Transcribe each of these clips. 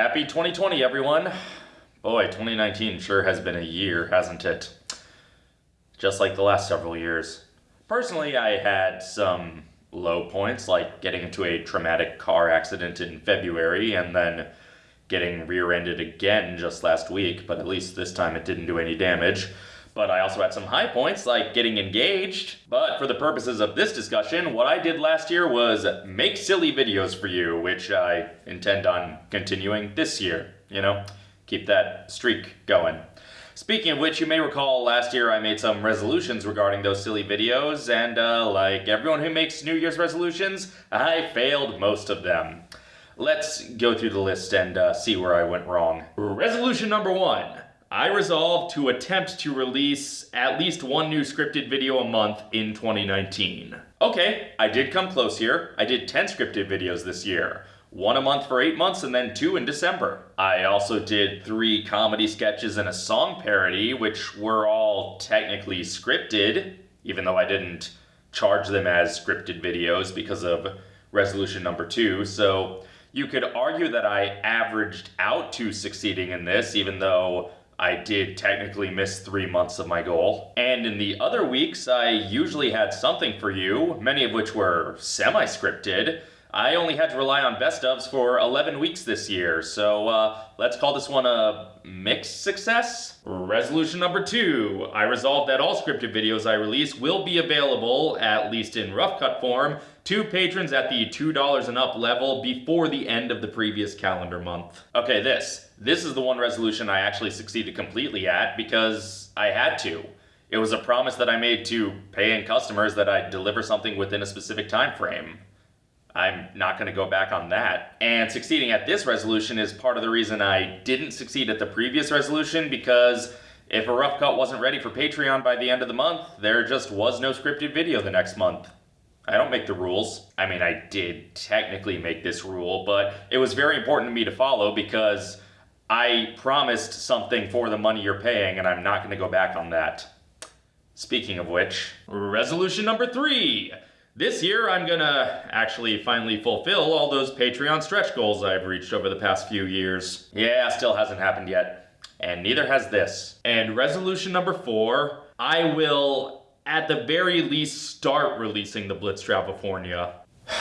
Happy 2020, everyone. Boy, 2019 sure has been a year, hasn't it? Just like the last several years. Personally, I had some low points, like getting into a traumatic car accident in February and then getting rear ended again just last week, but at least this time it didn't do any damage. But I also had some high points, like getting engaged. But for the purposes of this discussion, what I did last year was make silly videos for you, which I intend on continuing this year. You know, keep that streak going. Speaking of which, you may recall last year I made some resolutions regarding those silly videos, and uh, like everyone who makes New Year's resolutions, I failed most of them. Let's go through the list and uh, see where I went wrong. Resolution number one. I resolved to attempt to release at least one new scripted video a month in 2019. Okay, I did come close here. I did 10 scripted videos this year. One a month for eight months and then two in December. I also did three comedy sketches and a song parody, which were all technically scripted, even though I didn't charge them as scripted videos because of resolution number two. So you could argue that I averaged out to succeeding in this, even though I did technically miss three months of my goal. And in the other weeks, I usually had something for you, many of which were semi-scripted. I only had to rely on best ofs for 11 weeks this year, so uh, let's call this one a mixed success. Resolution number two, I resolved that all scripted videos I release will be available, at least in rough cut form, to patrons at the $2 and up level before the end of the previous calendar month. Okay, this. This is the one resolution I actually succeeded completely at because I had to. It was a promise that I made to paying customers that I'd deliver something within a specific time frame. I'm not going to go back on that. And succeeding at this resolution is part of the reason I didn't succeed at the previous resolution because if a rough cut wasn't ready for Patreon by the end of the month, there just was no scripted video the next month. I don't make the rules. I mean, I did technically make this rule, but it was very important to me to follow because I promised something for the money you're paying and I'm not going to go back on that. Speaking of which, resolution number three. This year, I'm gonna actually finally fulfill all those Patreon stretch goals I've reached over the past few years. Yeah, still hasn't happened yet. And neither has this. And resolution number four, I will, at the very least, start releasing the Blitz Travelfornia.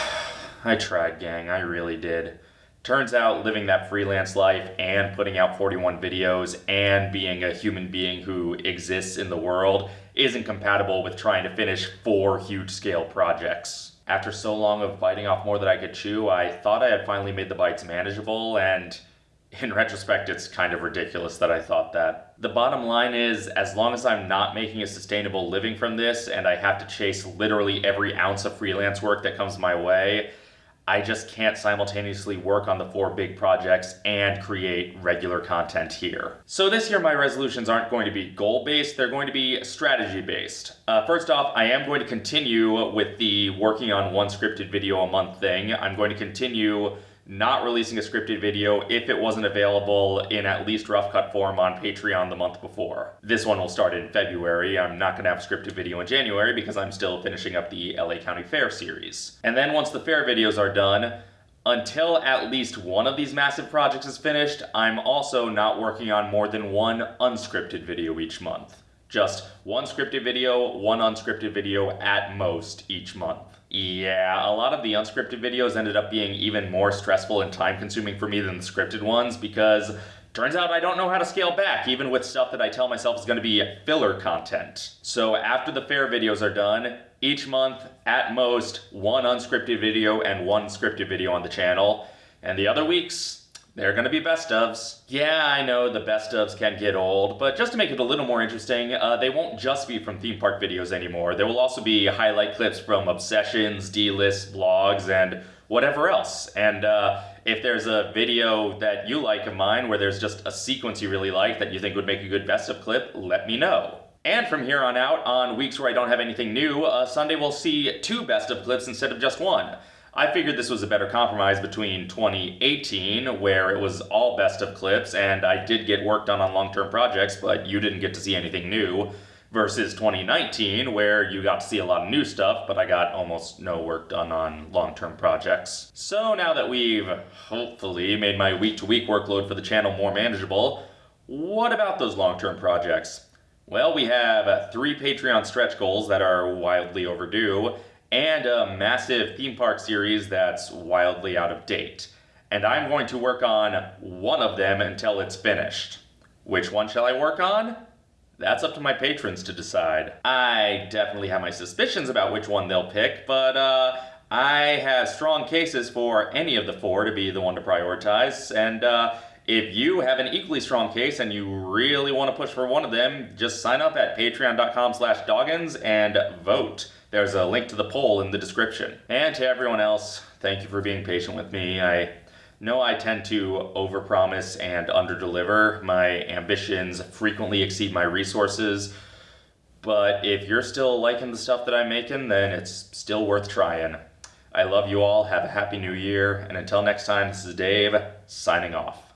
I tried, gang, I really did. Turns out living that freelance life and putting out 41 videos and being a human being who exists in the world isn't compatible with trying to finish four huge scale projects. After so long of biting off more than I could chew, I thought I had finally made the bites manageable, and in retrospect, it's kind of ridiculous that I thought that. The bottom line is, as long as I'm not making a sustainable living from this and I have to chase literally every ounce of freelance work that comes my way, I just can't simultaneously work on the four big projects and create regular content here. So this year my resolutions aren't going to be goal-based, they're going to be strategy-based. Uh, first off, I am going to continue with the working on one scripted video a month thing. I'm going to continue not releasing a scripted video if it wasn't available in at least rough cut form on Patreon the month before. This one will start in February. I'm not going to have a scripted video in January because I'm still finishing up the LA County Fair series. And then once the fair videos are done, until at least one of these massive projects is finished, I'm also not working on more than one unscripted video each month. Just one scripted video, one unscripted video at most each month. Yeah, a lot of the unscripted videos ended up being even more stressful and time consuming for me than the scripted ones because turns out I don't know how to scale back even with stuff that I tell myself is going to be filler content. So after the fair videos are done, each month at most one unscripted video and one scripted video on the channel. And the other weeks, they're gonna be best ofs. Yeah, I know the best ofs can get old, but just to make it a little more interesting, uh, they won't just be from theme park videos anymore. There will also be highlight clips from Obsessions, D-List, blogs, and whatever else. And uh, if there's a video that you like of mine where there's just a sequence you really like that you think would make a good best of clip, let me know. And from here on out, on weeks where I don't have anything new, uh, Sunday will see two best of clips instead of just one. I figured this was a better compromise between 2018, where it was all best of clips, and I did get work done on long-term projects, but you didn't get to see anything new, versus 2019, where you got to see a lot of new stuff, but I got almost no work done on long term projects. So now that we've hopefully made my week to week workload for the channel more manageable, what about those long term projects? Well, we have three Patreon stretch goals that are wildly overdue, and a massive theme park series that's wildly out of date. And I'm going to work on one of them until it's finished. Which one shall I work on? That's up to my patrons to decide. I definitely have my suspicions about which one they'll pick, but uh, I have strong cases for any of the four to be the one to prioritize, and uh, if you have an equally strong case and you really want to push for one of them, just sign up at patreon.com slash doggins and vote. There's a link to the poll in the description. And to everyone else, thank you for being patient with me. I know I tend to overpromise and underdeliver. My ambitions frequently exceed my resources. But if you're still liking the stuff that I'm making, then it's still worth trying. I love you all. Have a happy new year. And until next time, this is Dave signing off.